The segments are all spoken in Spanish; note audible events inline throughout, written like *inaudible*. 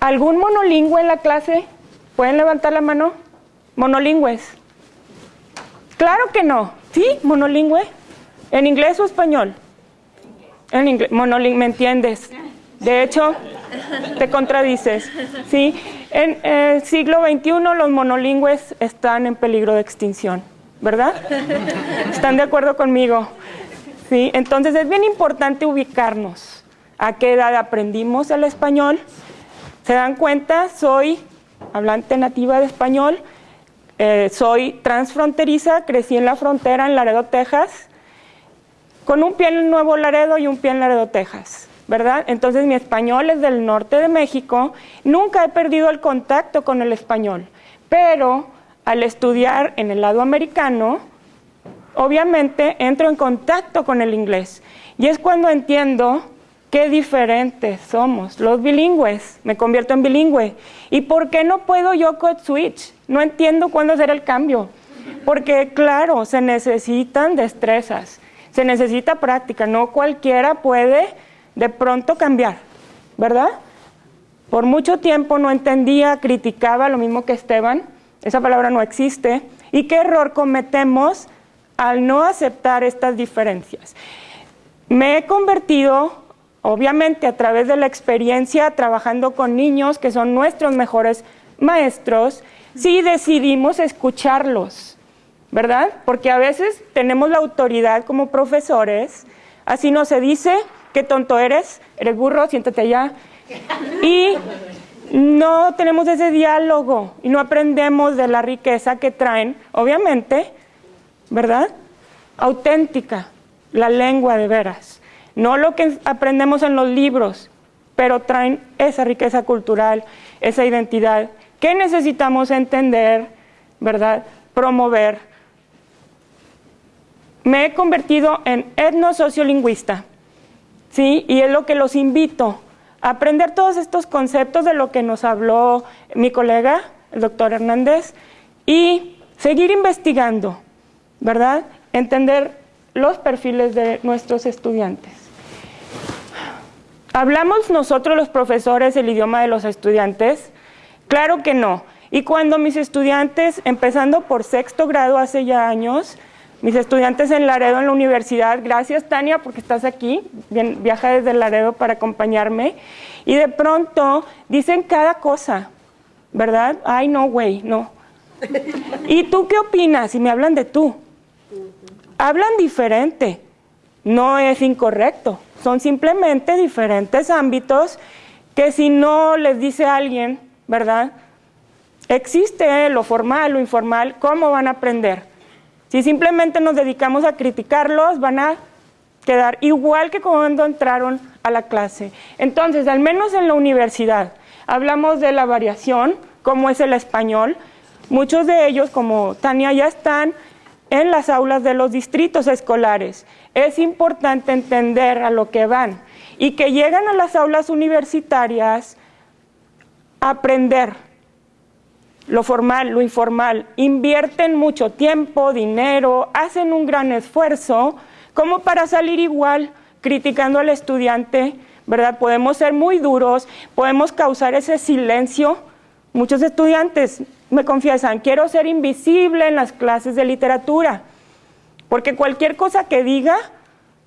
¿Algún monolingüe en la clase? ¿Pueden levantar la mano? Monolingües. Claro que no. ¿Sí? Monolingüe. ¿En inglés o español? En inglés. Monolingüe, ¿me entiendes? De hecho, te contradices. ¿Sí? En el siglo XXI los monolingües están en peligro de extinción, ¿verdad? ¿Están de acuerdo conmigo? ¿Sí? Entonces es bien importante ubicarnos. ¿A qué edad aprendimos el español? ¿Se dan cuenta? Soy hablante nativa de español, eh, soy transfronteriza, crecí en la frontera en Laredo, Texas, con un pie en Nuevo Laredo y un pie en Laredo, Texas. ¿verdad? Entonces mi español es del norte de México, nunca he perdido el contacto con el español, pero al estudiar en el lado americano, obviamente entro en contacto con el inglés y es cuando entiendo qué diferentes somos, los bilingües, me convierto en bilingüe. ¿Y por qué no puedo yo code switch? No entiendo cuándo hacer el cambio, porque claro, se necesitan destrezas, se necesita práctica, no cualquiera puede de pronto cambiar, ¿verdad? Por mucho tiempo no entendía, criticaba lo mismo que Esteban, esa palabra no existe, y qué error cometemos al no aceptar estas diferencias. Me he convertido, obviamente a través de la experiencia, trabajando con niños que son nuestros mejores maestros, si decidimos escucharlos, ¿verdad? Porque a veces tenemos la autoridad como profesores, así no se dice, qué tonto eres, eres burro, siéntate allá. Y no tenemos ese diálogo y no aprendemos de la riqueza que traen, obviamente, ¿verdad? Auténtica, la lengua de veras. No lo que aprendemos en los libros, pero traen esa riqueza cultural, esa identidad que necesitamos entender, ¿verdad? Promover. Me he convertido en etnosociolingüista ¿sí? Y es lo que los invito a aprender todos estos conceptos de lo que nos habló mi colega, el doctor Hernández, y seguir investigando, ¿verdad? Entender los perfiles de nuestros estudiantes. ¿Hablamos nosotros los profesores el idioma de los estudiantes? Claro que no. Y cuando mis estudiantes, empezando por sexto grado hace ya años, mis estudiantes en Laredo, en la universidad, gracias Tania porque estás aquí, viaja desde Laredo para acompañarme, y de pronto dicen cada cosa, ¿verdad? Ay, no, güey, no. *laughs* ¿Y tú qué opinas? Y me hablan de tú. Hablan diferente, no es incorrecto, son simplemente diferentes ámbitos que si no les dice alguien, ¿verdad? Existe lo formal, lo informal, ¿cómo van a aprender? Si simplemente nos dedicamos a criticarlos, van a quedar igual que cuando entraron a la clase. Entonces, al menos en la universidad, hablamos de la variación, como es el español. Muchos de ellos, como Tania, ya están en las aulas de los distritos escolares. Es importante entender a lo que van y que llegan a las aulas universitarias a aprender lo formal, lo informal, invierten mucho tiempo, dinero, hacen un gran esfuerzo, como para salir igual criticando al estudiante, ¿verdad? Podemos ser muy duros, podemos causar ese silencio. Muchos estudiantes me confiesan, quiero ser invisible en las clases de literatura, porque cualquier cosa que diga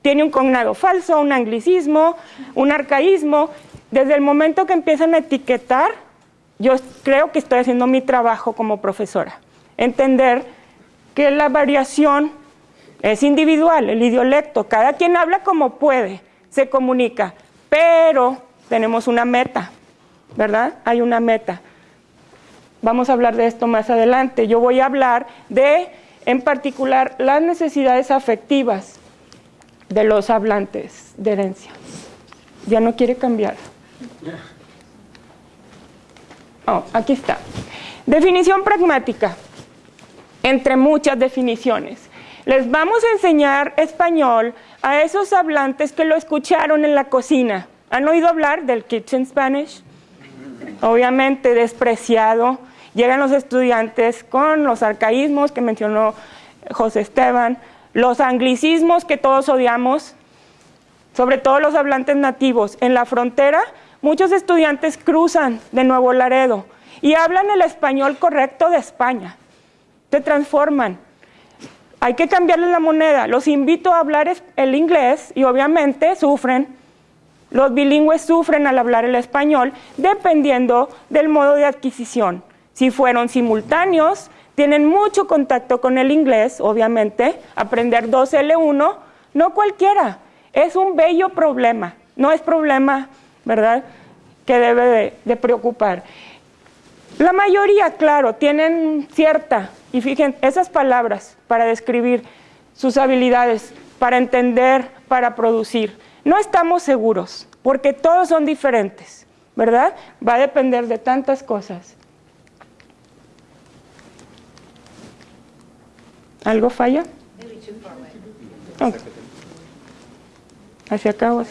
tiene un cognado falso, un anglicismo, un arcaísmo. Desde el momento que empiezan a etiquetar, yo creo que estoy haciendo mi trabajo como profesora. Entender que la variación es individual, el idiolecto, cada quien habla como puede, se comunica, pero tenemos una meta, ¿verdad? Hay una meta. Vamos a hablar de esto más adelante. Yo voy a hablar de, en particular, las necesidades afectivas de los hablantes de herencia. Ya no quiere cambiar. Oh, aquí está. Definición pragmática, entre muchas definiciones. Les vamos a enseñar español a esos hablantes que lo escucharon en la cocina. ¿Han oído hablar del kitchen Spanish? Obviamente despreciado. Llegan los estudiantes con los arcaísmos que mencionó José Esteban, los anglicismos que todos odiamos, sobre todo los hablantes nativos. En la frontera muchos estudiantes cruzan de Nuevo Laredo y hablan el español correcto de España. Se transforman. Hay que cambiarles la moneda. Los invito a hablar el inglés y obviamente sufren. Los bilingües sufren al hablar el español dependiendo del modo de adquisición. Si fueron simultáneos, tienen mucho contacto con el inglés, obviamente. Aprender 2L1, no cualquiera. Es un bello problema. No es problema, ¿verdad?, que debe de, preocupar. La mayoría, claro, tienen cierta, y fíjense, esas palabras para describir sus habilidades, para entender, para producir. No estamos seguros, porque todos son diferentes, ¿verdad? Va a depender de tantas cosas. ¿Algo falla? Okay. Hacia acá. Ok,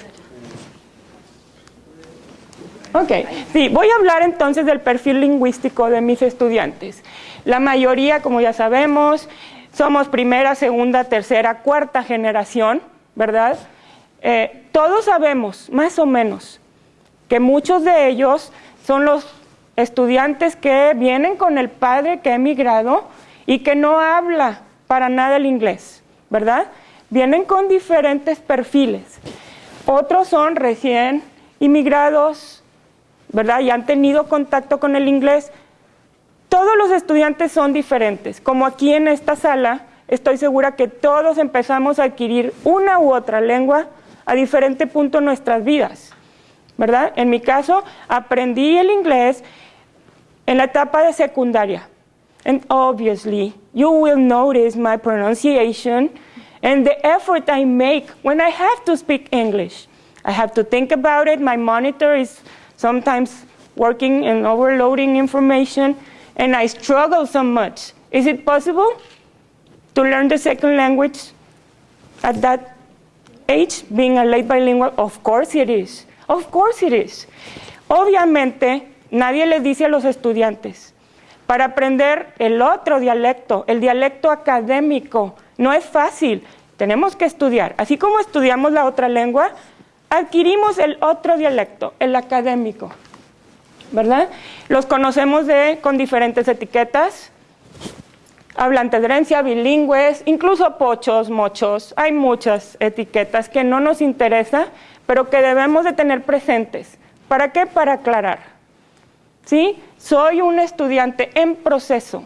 sí, voy a hablar entonces del perfil lingüístico de mis estudiantes. La mayoría, como ya sabemos, somos primera, segunda, tercera, cuarta generación, ¿verdad? Eh, todos sabemos, más o menos, que muchos de ellos son los estudiantes que vienen con el padre que ha emigrado y que no habla para nada el inglés, ¿verdad? Vienen con diferentes perfiles. Otros son recién inmigrados, ¿verdad? Y han tenido contacto con el inglés. Todos los estudiantes son diferentes. Como aquí en esta sala, estoy segura que todos empezamos a adquirir una u otra lengua a diferente punto en nuestras vidas, ¿verdad? En mi caso, aprendí el inglés en la etapa de secundaria. And obviously, you will notice my pronunciation and the effort I make when I have to speak English. I have to think about it. My monitor is sometimes working and overloading information, and I struggle so much. Is it possible to learn the second language at that age, being a late bilingual? Of course it is. Of course it is. Obviamente, nadie les dice a los estudiantes, para aprender el otro dialecto, el dialecto académico, no es fácil, tenemos que estudiar. Así como estudiamos la otra lengua, adquirimos el otro dialecto, el académico, ¿verdad? Los conocemos de, con diferentes etiquetas, herencia, bilingües, incluso pochos, mochos, hay muchas etiquetas que no nos interesa, pero que debemos de tener presentes. ¿Para qué? Para aclarar. ¿Sí? Soy un estudiante en proceso.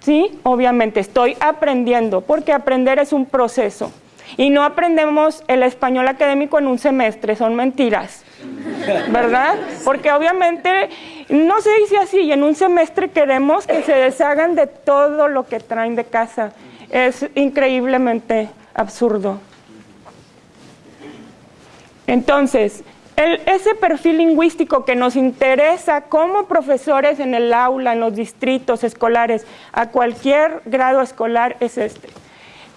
¿Sí? Obviamente estoy aprendiendo, porque aprender es un proceso. Y no aprendemos el español académico en un semestre, son mentiras, ¿verdad? Porque obviamente no se dice así, y en un semestre queremos que se deshagan de todo lo que traen de casa. Es increíblemente absurdo. Entonces, ese perfil lingüístico que nos interesa como profesores en el aula, en los distritos escolares, a cualquier grado escolar, es este.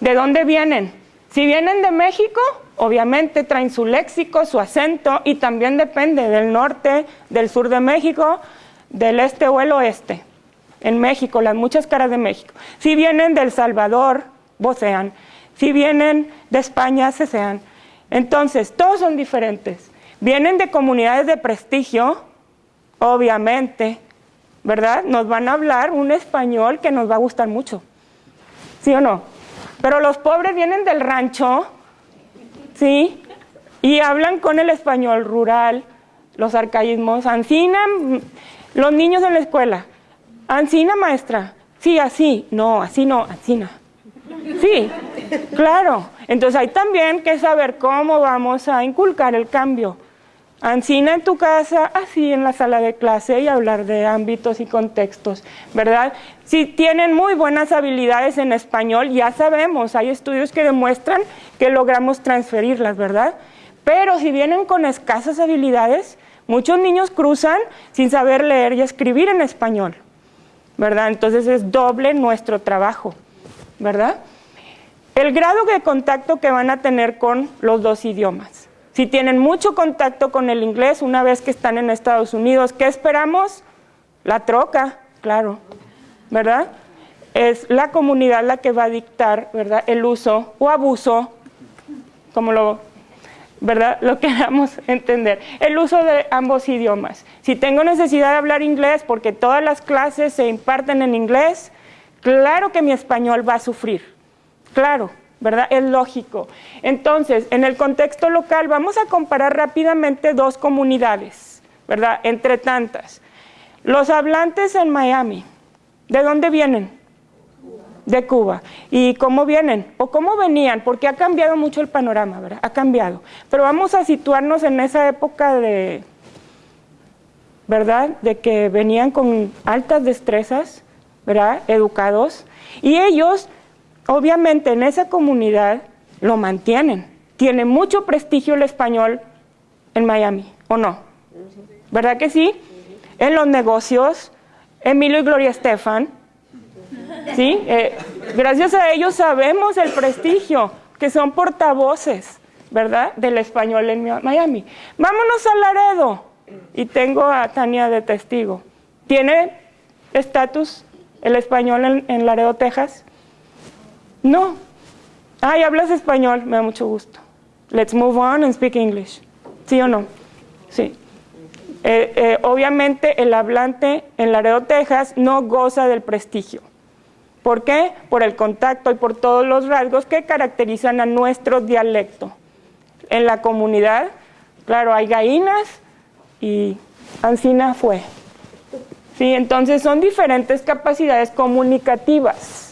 ¿De dónde vienen? Si vienen de México, obviamente traen su léxico, su acento y también depende del norte, del sur de México, del este o el oeste. En México, las muchas caras de México. Si vienen del Salvador, vocean. Si vienen de España, sean. Entonces, todos son diferentes. Vienen de comunidades de prestigio, obviamente, ¿verdad? Nos van a hablar un español que nos va a gustar mucho. ¿Sí o no? Pero los pobres vienen del rancho, ¿sí? Y hablan con el español rural, los arcaísmos. Ancina, los niños en la escuela. Ancina, maestra. Sí, así. No, así no, ancina. Sí, claro. Entonces hay también que saber cómo vamos a inculcar el cambio. Ancina en tu casa, así en la sala de clase y hablar de ámbitos y contextos, ¿verdad? Si tienen muy buenas habilidades en español, ya sabemos, hay estudios que demuestran que logramos transferirlas, ¿verdad? Pero si vienen con escasas habilidades, muchos niños cruzan sin saber leer y escribir en español, ¿verdad? Entonces es doble nuestro trabajo, ¿verdad? El grado de contacto que van a tener con los dos idiomas. Si tienen mucho contacto con el inglés una vez que están en Estados Unidos, ¿qué esperamos? La troca, claro, ¿verdad? Es la comunidad la que va a dictar, ¿verdad? El uso o abuso, como lo ¿verdad? Lo *laughs* queramos entender. El uso de ambos idiomas. Si tengo necesidad de hablar inglés porque todas las clases se imparten en inglés, claro que mi español va a sufrir. Claro, ¿verdad? Es lógico. Entonces, en el contexto local vamos a comparar rápidamente dos comunidades, ¿verdad? Entre tantas. Los hablantes en Miami, ¿de dónde vienen? De Cuba. ¿Y cómo vienen? ¿O cómo venían? Porque ha cambiado mucho el panorama, ¿verdad? Ha cambiado. Pero vamos a situarnos en esa época de, ¿verdad? De que venían con altas destrezas, ¿verdad? Educados. Y ellos, obviamente, en esa comunidad lo mantienen. Tiene mucho prestigio el español en Miami, ¿o no? ¿Verdad que sí? En los negocios, Emilio y Gloria Estefan, ¿sí? Eh, gracias a ellos sabemos el prestigio, que son portavoces, ¿verdad? Del español en Miami. Vámonos a Laredo. Y tengo a Tania de testigo. ¿Tiene estatus el español en, en Laredo, Texas? No. Ay, hablas español, me da mucho gusto. Let's move on and speak English. ¿Sí o no? Sí. Eh, eh, obviamente el hablante en Laredo, Texas, no goza del prestigio. ¿Por qué? Por el contacto y por todos los rasgos que caracterizan a nuestro dialecto. En la comunidad, claro, hay gallinas y Ancina fue. ¿Sí? Entonces son diferentes capacidades comunicativas.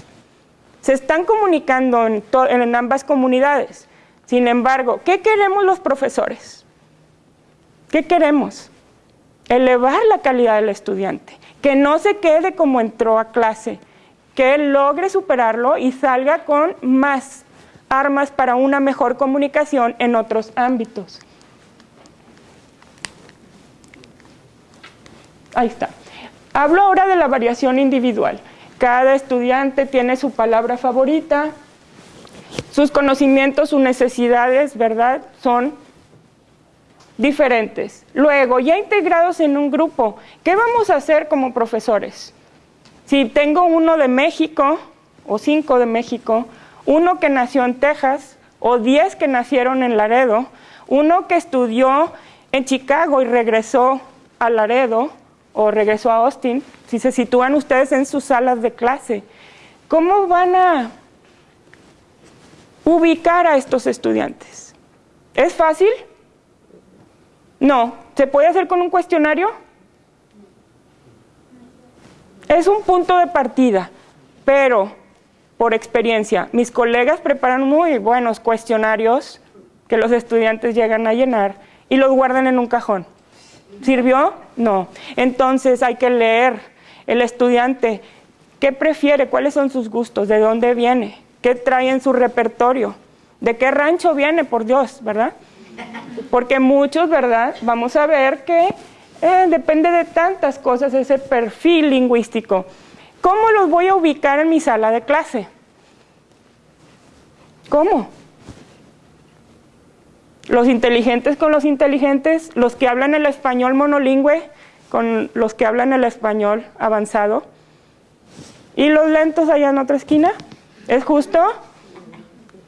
Se están comunicando en, en ambas comunidades. Sin embargo, ¿qué queremos los profesores? ¿Qué queremos? Elevar la calidad del estudiante, que no se quede como entró a clase, que logre superarlo y salga con más armas para una mejor comunicación en otros ámbitos. Ahí está. Hablo ahora de la variación individual. Cada estudiante tiene su palabra favorita, sus conocimientos, sus necesidades, ¿verdad? Son diferentes. Luego, ya integrados en un grupo, ¿qué vamos a hacer como profesores? Si tengo uno de México o cinco de México, uno que nació en Texas o diez que nacieron en Laredo, uno que estudió en Chicago y regresó a Laredo o regresó a Austin, si se sitúan ustedes en sus salas de clase, ¿cómo van a ubicar a estos estudiantes? ¿Es fácil? No. ¿Se puede hacer con un cuestionario? Es un punto de partida, pero por experiencia, mis colegas preparan muy buenos cuestionarios que los estudiantes llegan a llenar y los guardan en un cajón. ¿Sirvió? No. Entonces hay que leer el estudiante qué prefiere, cuáles son sus gustos, de dónde viene, qué trae en su repertorio, de qué rancho viene, por Dios, ¿verdad? Porque muchos, ¿verdad? Vamos a ver que eh, depende de tantas cosas ese perfil lingüístico. ¿Cómo los voy a ubicar en mi sala de clase? ¿Cómo? Los inteligentes con los inteligentes, los que hablan el español monolingüe con los que hablan el español avanzado. ¿Y los lentos allá en otra esquina? ¿Es justo?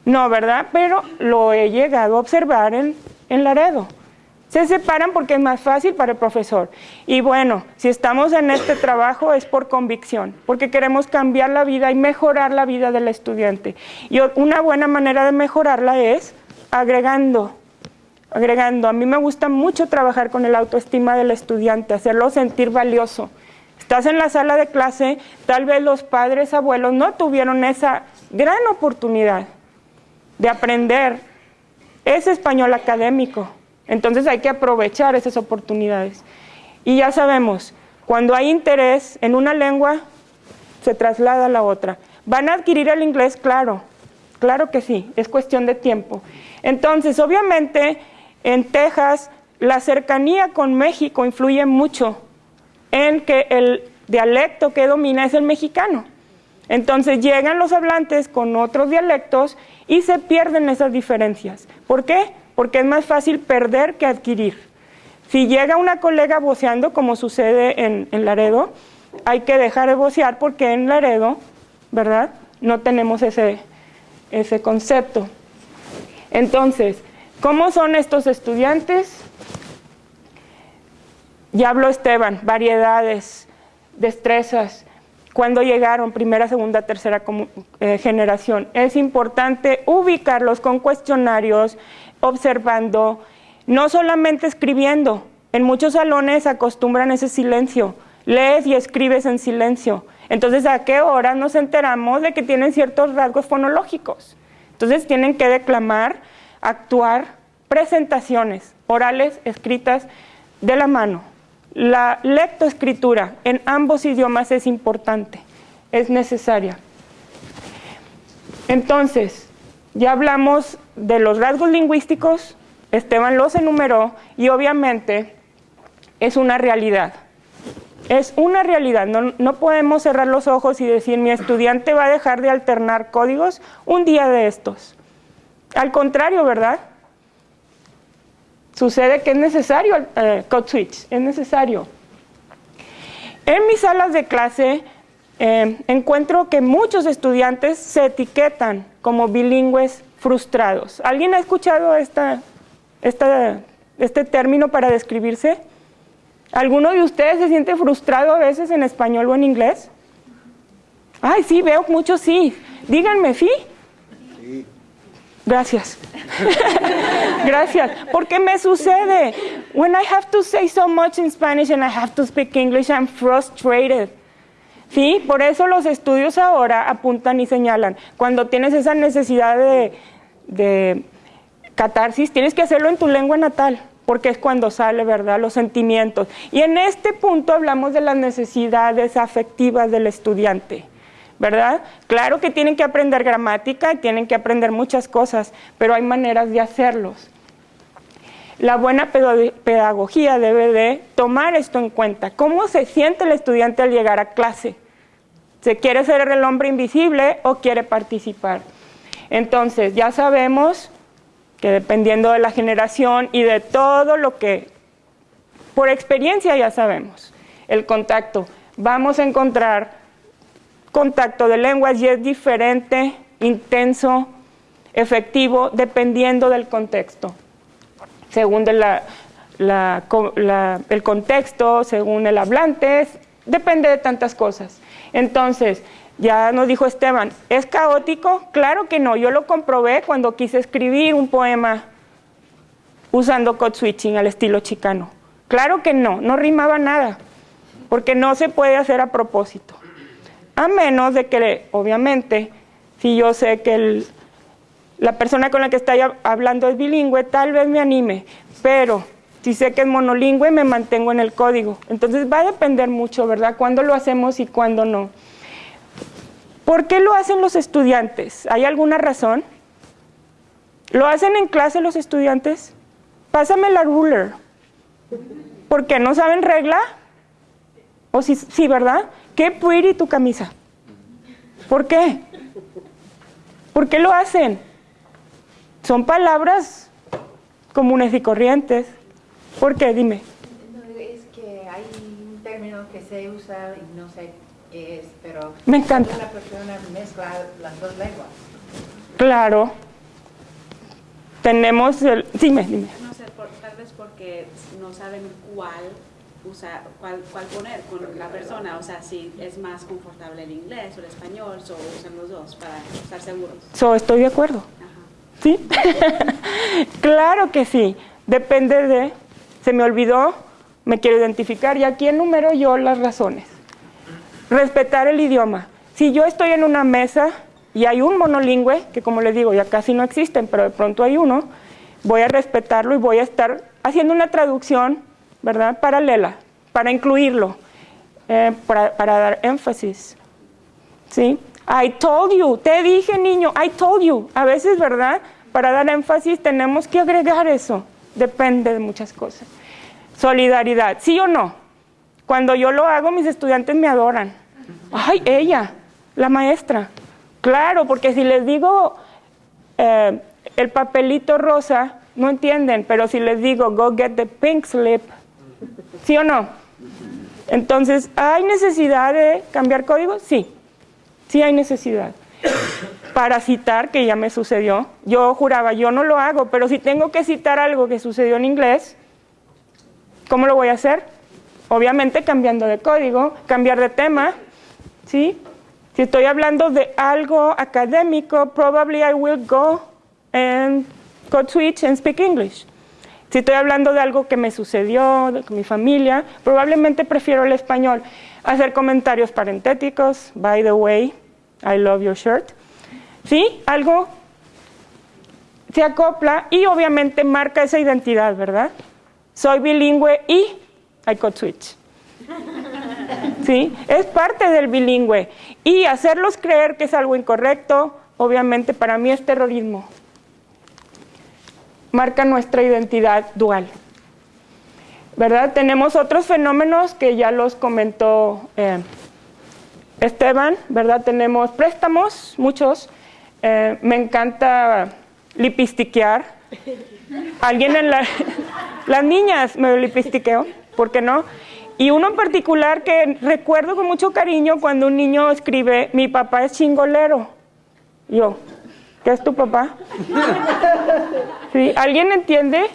No, ¿verdad? Pero lo he llegado a observar en, en Laredo. Se separan porque es más fácil para el profesor. Y bueno, si estamos en este trabajo es por convicción, porque queremos cambiar la vida y mejorar la vida del estudiante. Y una buena manera de mejorarla es agregando, agregando. A mí me gusta mucho trabajar con el autoestima del estudiante, hacerlo sentir valioso. Estás en la sala de clase, tal vez los padres, abuelos no tuvieron esa gran oportunidad de aprender ese español académico entonces hay que aprovechar esas oportunidades. Y ya sabemos, cuando hay interés en una lengua, se traslada a la otra. ¿Van a adquirir el inglés? Claro, claro que sí, es cuestión de tiempo. Entonces, obviamente, en Texas, la cercanía con México influye mucho en que el dialecto que domina es el mexicano. Entonces llegan los hablantes con otros dialectos y se pierden esas diferencias. ¿Por qué? porque es más fácil perder que adquirir. Si llega una colega voceando, como sucede en, Laredo, hay que dejar de vocear porque en Laredo, ¿verdad? No tenemos ese, ese concepto. Entonces, ¿Cómo son estos estudiantes? Ya habló Esteban, variedades, destrezas, cuando llegaron, primera, segunda, tercera eh, generación. Es importante ubicarlos con cuestionarios, observando, no solamente escribiendo. En muchos salones acostumbran ese silencio. Lees y escribes en silencio. Entonces, ¿a qué hora nos enteramos de que tienen ciertos rasgos fonológicos? Entonces, tienen que declamar, actuar, presentaciones orales, escritas de la mano. La lectoescritura en ambos idiomas es importante, es necesaria. Entonces, ya hablamos de los rasgos lingüísticos, Esteban los enumeró y obviamente es una realidad. Es una realidad, no, no, podemos cerrar los ojos y decir mi estudiante va a dejar de alternar códigos un día de estos. Al contrario, ¿verdad? Sucede que es necesario el eh, code switch, es necesario. En mis salas de clase eh, encuentro que muchos estudiantes se etiquetan como bilingües frustrados. ¿Alguien ha escuchado esta, este término para describirse? ¿Alguno de ustedes se siente frustrado a veces en español o en inglés? Ay, sí, veo muchos sí. Díganme, ¿sí? Sí. Gracias. *laughs* Gracias. Porque me sucede. When I have to say so much in Spanish and I have to speak English, I'm frustrated. ¿Sí? Por eso los estudios ahora apuntan y señalan. Cuando tienes esa necesidad de, de catarsis, tienes que hacerlo en tu lengua natal, porque es cuando sale, ¿verdad? Los sentimientos. Y en este punto hablamos de las necesidades afectivas del estudiante. ¿Verdad? Claro que tienen que aprender gramática, tienen que aprender muchas cosas, pero hay maneras de hacerlos. La buena pedagogía debe de tomar esto en cuenta. ¿Cómo se siente el estudiante al llegar a clase? ¿Se quiere ser el hombre invisible o quiere participar? Entonces, ya sabemos que dependiendo de la generación y de todo lo que, por experiencia ya sabemos, el contacto, vamos a encontrar contacto de lenguas y es diferente, intenso, efectivo, dependiendo del contexto. Según el contexto, según el hablante, depende de tantas cosas. Entonces, ya nos dijo Esteban, ¿es caótico? Claro que no, yo lo comprobé cuando quise escribir un poema usando code switching al estilo chicano. Claro que no, no rimaba nada, porque no se puede hacer a propósito. A menos de que, obviamente, si yo sé que la persona con la que estoy hablando es bilingüe, tal vez me anime, pero si sé que es monolingüe, me mantengo en el código. Entonces va a depender mucho, ¿verdad? Cuándo lo hacemos y cuándo no. ¿Por qué lo hacen los estudiantes? ¿Hay alguna razón? ¿Lo hacen en clase los estudiantes? Pásame la ruler. ¿Por qué no saben regla? ¿O sí, sí verdad? Qué pretty tu camisa? ¿Por qué? ¿Por qué lo hacen? Son palabras comunes y corrientes. ¿Por qué? Dime. es que hay un término que se usa y no sé qué es, pero... Me encanta. La persona mezcla las dos lenguas. Claro. Tenemos el... Dime, dime. No sé, tal vez porque no saben cuál usar, cuál, cuál, poner con la persona, o sea, si es más confortable el inglés o el español, o usan los dos para estar seguros. So, estoy de acuerdo. ¿Sí? *laughs* claro que sí. Depende de, se me olvidó, me quiero identificar y aquí enumero yo las razones. Respetar el idioma. Si yo estoy en una mesa y hay un monolingüe, que como les digo, ya casi no existen, pero de pronto hay uno, voy a respetarlo y voy a estar haciendo una traducción ¿verdad? Paralela, para incluirlo, eh, para, para, dar énfasis. ¿Sí? I told you, te dije niño, I told you. A veces, ¿verdad? Para dar énfasis tenemos que agregar eso. Depende de muchas cosas. Solidaridad, ¿sí o no? Cuando yo lo hago, mis estudiantes me adoran. Ay, ella, la maestra. Claro, porque si les digo eh, el papelito rosa, no entienden, pero si les digo go get the pink slip, ¿Sí o no? Entonces, ¿hay necesidad de cambiar código? Sí, sí hay necesidad. para citar, que ya me sucedió. Yo juraba, yo no lo hago, pero si tengo que citar algo que sucedió en inglés, ¿cómo lo voy a hacer? Obviamente cambiando de código, cambiar de tema, ¿sí? Si estoy hablando de algo académico, probably I will go and code switch and speak English. Si estoy hablando de algo que me sucedió, de mi familia, probablemente prefiero el español. Hacer comentarios parentéticos, by the way, I love your shirt. ¿Sí? Algo se acopla y obviamente marca esa identidad, ¿verdad? Soy bilingüe y I code switch. *laughs* ¿Sí? Es parte del bilingüe. Y hacerlos creer que es algo incorrecto, obviamente para mí es terrorismo marca nuestra identidad dual. ¿Verdad? Tenemos otros fenómenos que ya los comentó eh, Esteban, ¿verdad? Tenemos préstamos, muchos. Eh, me encanta lipistiquear. Alguien en la... *laughs* Las niñas me lipistiqueo, ¿por qué no? Y uno en particular que recuerdo con mucho cariño cuando un niño escribe, mi papá es chingolero. Yo, ¿Qué es tu papá? ¿Sí? ¿Alguien entiende?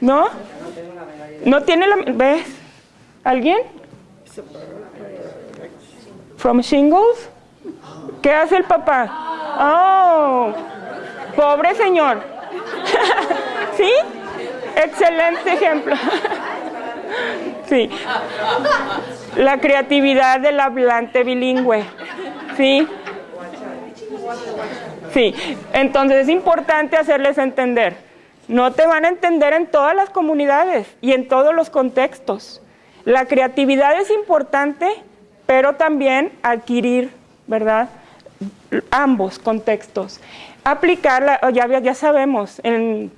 ¿No? ¿No tiene la... ¿Ves? ¿Alguien? ¿From Shingles? ¿Qué hace el papá? ¡Oh! Pobre señor. *laughs* ¿Sí? Excelente ejemplo. *laughs* Sí. La creatividad del hablante bilingüe. ¿Sí? Sí, entonces es importante hacerles entender. No te van a entender en todas las comunidades y en todos los contextos. La creatividad es importante, pero también adquirir, ¿verdad? Ambos contextos. Aplicarla, ya, ya sabemos, en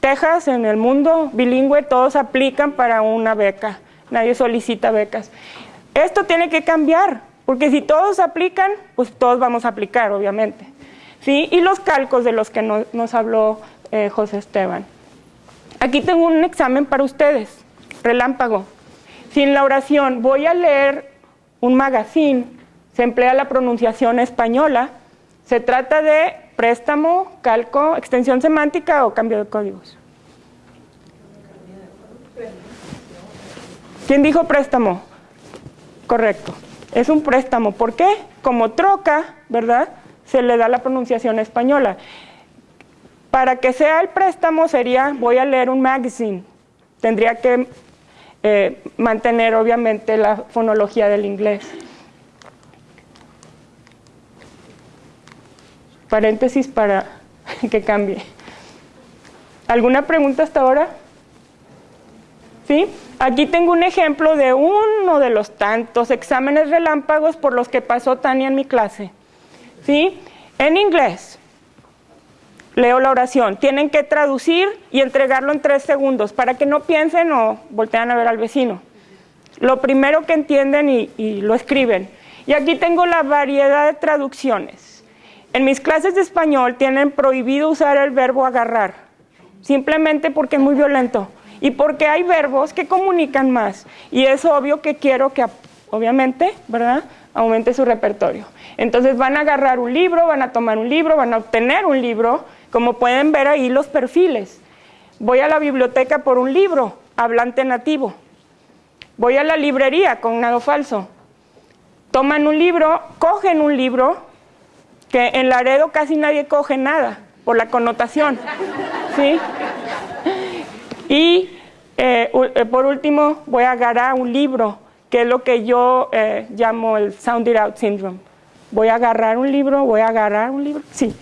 Texas, en el mundo bilingüe, todos aplican para una beca. Nadie solicita becas. Esto tiene que cambiar, porque si todos aplican, pues todos vamos a aplicar, obviamente. ¿Sí? Y los calcos de los que nos habló eh, José Esteban. Aquí tengo un examen para ustedes, relámpago. Si en la oración voy a leer un magazine, se emplea la pronunciación española, se trata de préstamo, calco, extensión semántica o cambio de códigos. ¿Quién dijo préstamo? Correcto. Es un préstamo. ¿Por qué? Como troca, ¿verdad? Se le da la pronunciación española. Para que sea el préstamo sería, voy a leer un magazine. Tendría que eh, mantener obviamente la fonología del inglés. Paréntesis para *laughs* que cambie. ¿Alguna pregunta hasta ahora? ¿Sí? Aquí tengo un ejemplo de uno de los tantos exámenes relámpagos por los que pasó Tania en mi clase. ¿Sí? En inglés. Leo la oración. Tienen que traducir y entregarlo en tres segundos para que no piensen o voltean a ver al vecino. Lo primero que entienden y, y lo escriben. Y aquí tengo la variedad de traducciones. En mis clases de español tienen prohibido usar el verbo agarrar, simplemente porque es muy violento y porque hay verbos que comunican más. Y es obvio que quiero que, obviamente, ¿verdad?, aumente su repertorio. Entonces van a agarrar un libro, van a tomar un libro, van a obtener un libro, como pueden ver ahí los perfiles. Voy a la biblioteca por un libro, hablante nativo. Voy a la librería con nado falso. Toman un libro, cogen un libro, que en Laredo casi nadie coge nada por la connotación. ¿sí? Y eh, eh, por último, voy a agarrar un libro, que es lo que yo eh, llamo el Sound It Out Syndrome. Voy a agarrar un libro, voy a agarrar un libro, sí.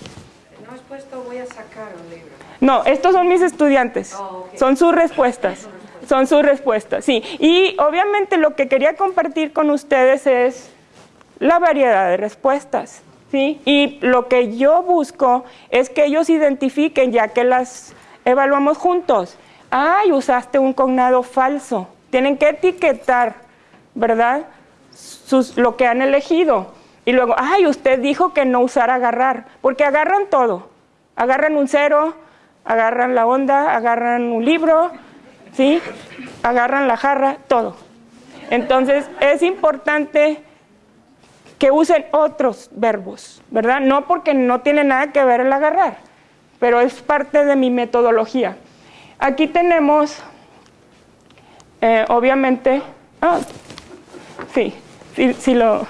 No has puesto voy a sacar un libro. No, estos son mis estudiantes, oh, son sus respuestas. Son sus respuestas, sí. Y obviamente lo que quería compartir con ustedes es la variedad de respuestas, ¿sí? Y lo que yo busco es que ellos identifiquen, ya que las evaluamos juntos, ay, usaste un cognado falso. Tienen que etiquetar, ¿verdad? lo que han elegido. Y luego, ay, usted dijo que no usar agarrar, porque agarran todo. Agarran un cero, agarran la onda, agarran un libro, ¿sí? Agarran la jarra, todo. Entonces, es importante que usen otros verbos, ¿verdad? No porque no tiene nada que ver el agarrar, pero es parte de mi metodología. Aquí tenemos, eh, obviamente, ah, sí, sí, sí lo,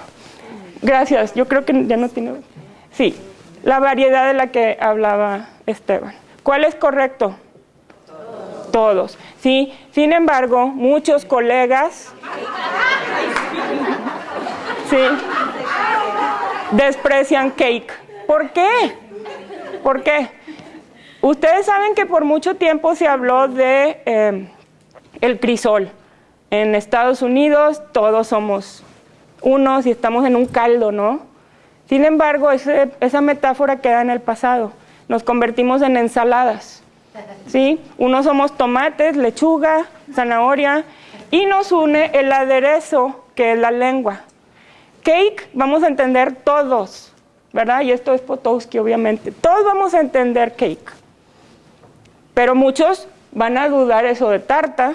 gracias, yo creo que ya no tiene, sí, la variedad de la que hablaba Esteban. ¿Cuál es correcto? Todos. Todos. Sí, sin embargo, muchos colegas sí, desprecian cake. ¿Por qué? ¿Por qué? Ustedes saben que por mucho tiempo se habló de eh, el crisol. En Estados Unidos todos somos unos y estamos en un caldo, ¿no? Sin embargo, esa metáfora queda en el pasado. Nos convertimos en ensaladas. ¿sí? Unos somos tomates, lechuga, zanahoria y nos une el aderezo que es la lengua. Cake vamos a entender todos, ¿verdad? Y esto es Potowski, obviamente. Todos vamos a entender cake. Pero muchos van a dudar eso de tarta,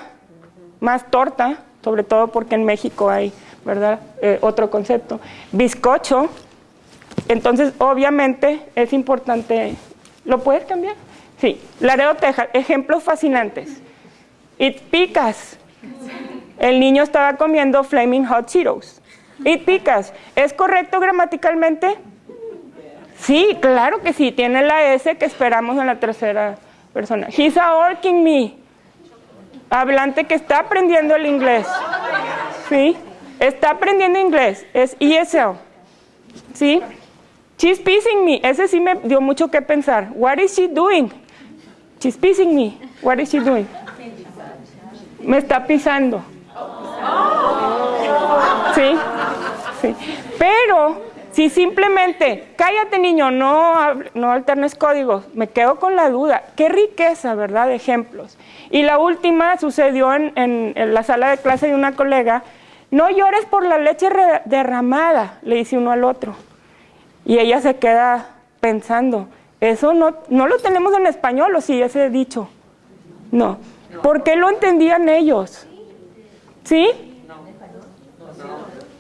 más torta, sobre todo porque en México hay, ¿verdad? Eh, otro concepto. Bizcocho. Entonces, obviamente, es importante. ¿Lo puedes cambiar? Sí. Laredo, Texas. Ejemplos fascinantes. It picas. El niño estaba comiendo Flaming Hot Cheetos. It picas. ¿Es correcto gramaticalmente? Sí, claro que sí. Tiene la S que esperamos en la tercera persona. He's working me. Hablante que está aprendiendo el inglés. ¿Sí? Está aprendiendo inglés. Es ESL. ¿Sí? She's pissing me. Ese sí me dio mucho que pensar. What is she doing? She's pissing me. What is she doing? Me está pisando. ¿Sí? Sí. Pero si simplemente, cállate niño, no, no alternes códigos, me quedo con la duda. Qué riqueza, ¿verdad? De ejemplos. Y la última sucedió en, en, la sala de clase de una colega. No llores por la leche derramada, le dice uno al otro. Y ella se queda pensando, eso no, no lo tenemos en español, o sí, ese dicho. No. ¿Por qué lo entendían ellos? ¿Sí?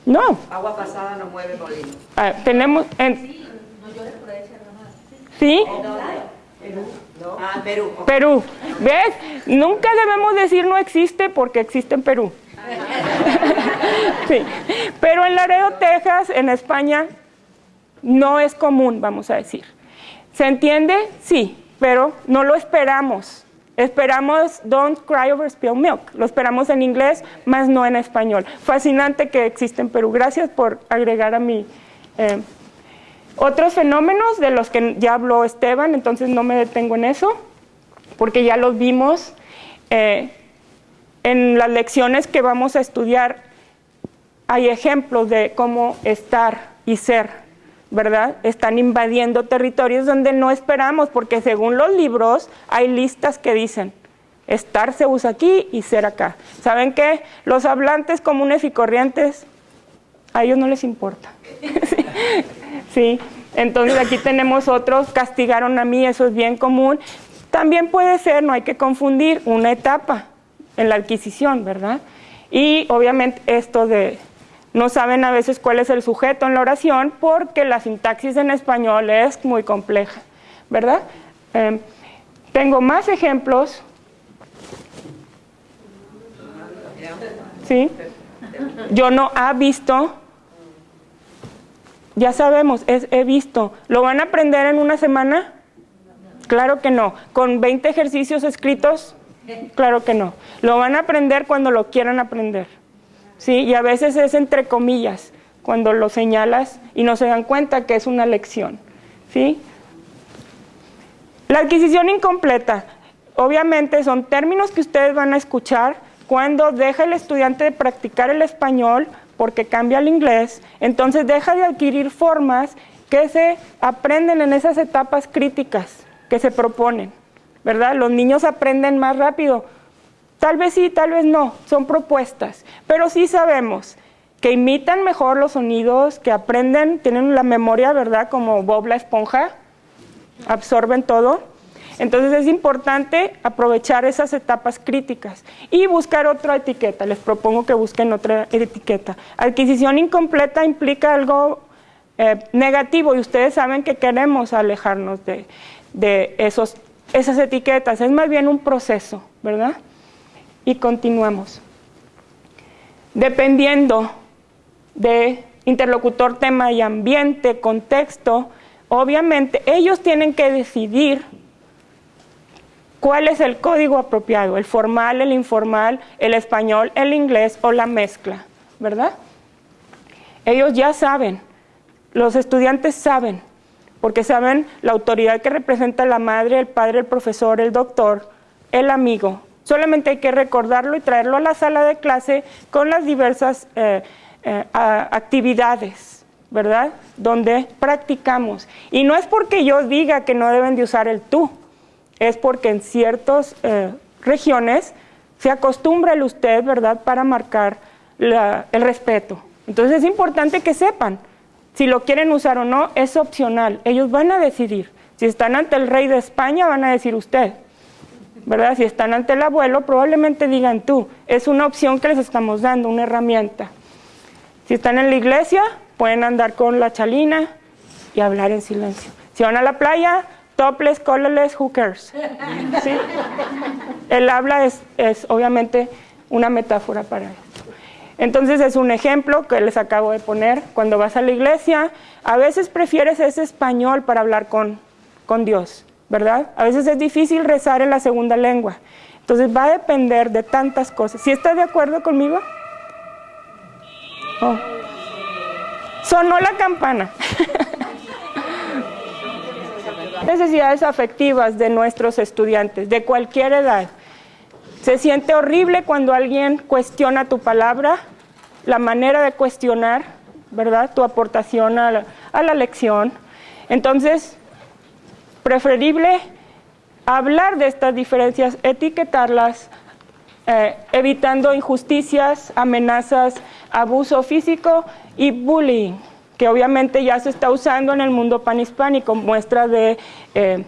No. Agua pasada no mueve molino. Ah, tenemos en... ¿Sí? Ah, Perú. Perú. ¿Ves? Nunca debemos decir no existe porque existe en Perú. *laughs* sí. Pero en Laredo, Texas, en España, no es común, vamos a decir. ¿Se entiende? Sí, pero no lo esperamos. Esperamos Don't Cry Over Spilled Milk. Lo esperamos en inglés, más no en español. Fascinante que existe en Perú. Gracias por agregar a mí. Eh, otros fenómenos de los que ya habló Esteban, entonces no me detengo en eso, porque ya los vimos eh, en las lecciones que vamos a estudiar. Hay ejemplos de cómo estar y ser ¿verdad? Están invadiendo territorios donde no esperamos, porque según los libros hay listas que dicen, estar se usa aquí y ser acá. ¿Saben qué? Los hablantes comunes y corrientes, a ellos no les importa. *laughs* sí. entonces aquí tenemos otros, castigaron a mí, eso es bien común. También puede ser, no hay que confundir, una etapa en la adquisición, ¿verdad? Y obviamente esto de no saben a veces cuál es el sujeto en la oración porque la sintaxis en español es muy compleja, ¿verdad? Em, tengo más ejemplos. ¿Sí? Yo no ha visto. Ya sabemos, es he visto. ¿Lo van a aprender en una semana? Claro que no. ¿Con 20 ejercicios escritos? Claro que no. Lo van a aprender cuando lo quieran aprender. ¿Sí? Y a veces es entre comillas, cuando lo señalas y no se dan cuenta que es una lección, ¿sí? La adquisición incompleta, obviamente son términos que ustedes van a escuchar cuando deja el estudiante de practicar el español porque cambia al inglés, entonces deja de adquirir formas que se aprenden en esas etapas críticas que se proponen, ¿verdad? Los niños aprenden más rápido Tal vez sí, tal vez no, son propuestas, pero sí sabemos que imitan mejor los sonidos, que aprenden, tienen la memoria, ¿verdad? Como Bob la esponja, absorben todo. Entonces es importante aprovechar esas etapas críticas y buscar otra etiqueta. Les propongo que busquen otra etiqueta. Adquisición incompleta implica algo eh, negativo y ustedes saben que queremos alejarnos de, esos, esas etiquetas. Es más bien un proceso, ¿verdad? Y continuamos. Dependiendo de interlocutor, tema y ambiente, contexto, obviamente ellos tienen que decidir cuál es el código apropiado, el formal, el informal, el español, el inglés o la mezcla, ¿verdad? Ellos ya saben, los estudiantes saben, porque saben la autoridad que representa la madre, el padre, el profesor, el doctor, el amigo. Solamente hay que recordarlo y traerlo a la sala de clase con las diversas eh, eh, actividades, ¿verdad? Donde practicamos. Y no es porque yo diga que no deben de usar el tú, es porque en ciertas eh, regiones se acostumbra el usted, ¿verdad?, para marcar el respeto. Entonces es importante que sepan, si lo quieren usar o no, es opcional, ellos van a decidir. Si están ante el rey de España, van a decir usted, ¿verdad? Si están ante el abuelo, probablemente digan tú. Es una opción que les estamos dando, una herramienta. Si están en la iglesia, pueden andar con la chalina y hablar en silencio. Si van a la playa, topless, colorless, who cares? *laughs* ¿Sí? El habla es, es obviamente una metáfora para esto. Entonces es un ejemplo que les acabo de poner. Cuando vas a la iglesia, a veces prefieres ese español para hablar con, con Dios, ¿verdad? A veces es difícil rezar en la segunda lengua. Entonces va a depender de tantas cosas. ¿Sí estás de acuerdo conmigo? Oh. Sonó la campana. *laughs* necesidades afectivas de nuestros estudiantes, de cualquier edad. Se siente horrible cuando alguien cuestiona tu palabra, la manera de cuestionar, ¿verdad? Tu aportación a la, lección. Entonces, preferible hablar de estas diferencias, etiquetarlas, eh, evitando injusticias, amenazas, abuso físico y bullying que obviamente ya se está usando en el mundo panhispánico, muestra de eh,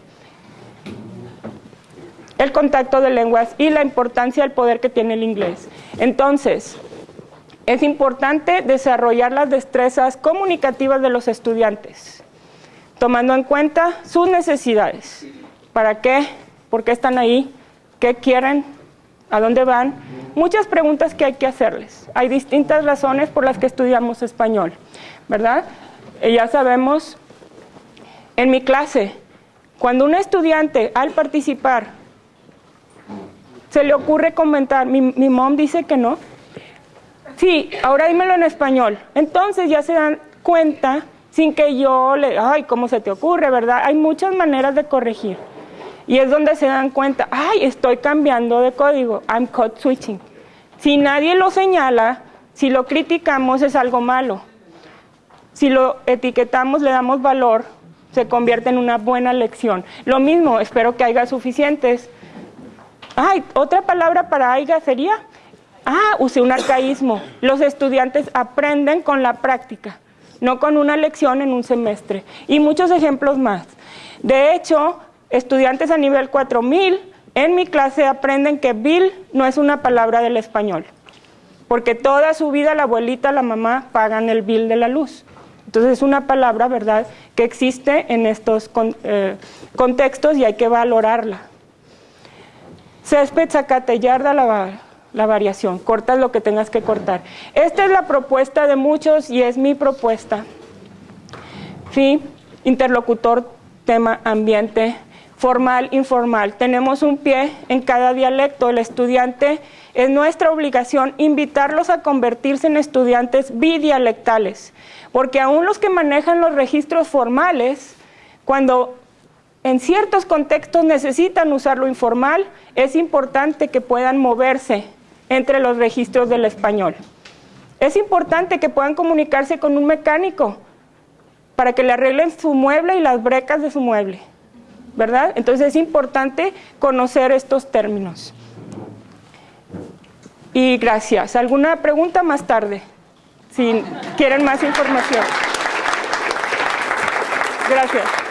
el contacto de lenguas y la importancia del poder que tiene el inglés. Entonces, es importante desarrollar las destrezas comunicativas de los estudiantes, tomando en cuenta sus necesidades. ¿Para qué? ¿Por qué están ahí? ¿Qué quieren? ¿A dónde van? Muchas preguntas que hay que hacerles. Hay distintas razones por las que estudiamos español. ¿verdad? ya sabemos, en mi clase, cuando un estudiante al participar se le ocurre comentar, mi, mi mom dice que no, sí, ahora dímelo en español, entonces ya se dan cuenta sin que yo le, ay, ¿cómo se te ocurre, verdad? Hay muchas maneras de corregir. Y es donde se dan cuenta, ay, estoy cambiando de código, I'm code switching. Si nadie lo señala, si lo criticamos es algo malo. Si lo etiquetamos, le damos valor, se convierte en una buena lección. Lo mismo, espero que haya suficientes. Ay, otra palabra para haya sería, ah, use un arcaísmo. Los estudiantes aprenden con la práctica, no con una lección en un semestre. Y muchos ejemplos más. De hecho, estudiantes a nivel 4000 en mi clase aprenden que bill no es una palabra del español, porque toda su vida la abuelita, la mamá pagan el bill de la luz. Entonces es una palabra, ¿verdad?, que existe en estos eh, contextos y hay que valorarla. Césped, zacate, yarda, la, la variación. Cortas lo que tengas que cortar. Esta es la propuesta de muchos y es mi propuesta. Fin, interlocutor, tema, ambiente, formal, informal. Tenemos un pie en cada dialecto. El estudiante es nuestra obligación invitarlos a convertirse en estudiantes bidialectales porque aún los que manejan los registros formales, cuando en ciertos contextos necesitan usar lo informal, es importante que puedan moverse entre los registros del español. Es importante que puedan comunicarse con un mecánico para que le arreglen su mueble y las brecas de su mueble, ¿verdad? Entonces es importante conocer estos términos. Y gracias. ¿Alguna pregunta más tarde? si quieren más información. Gracias.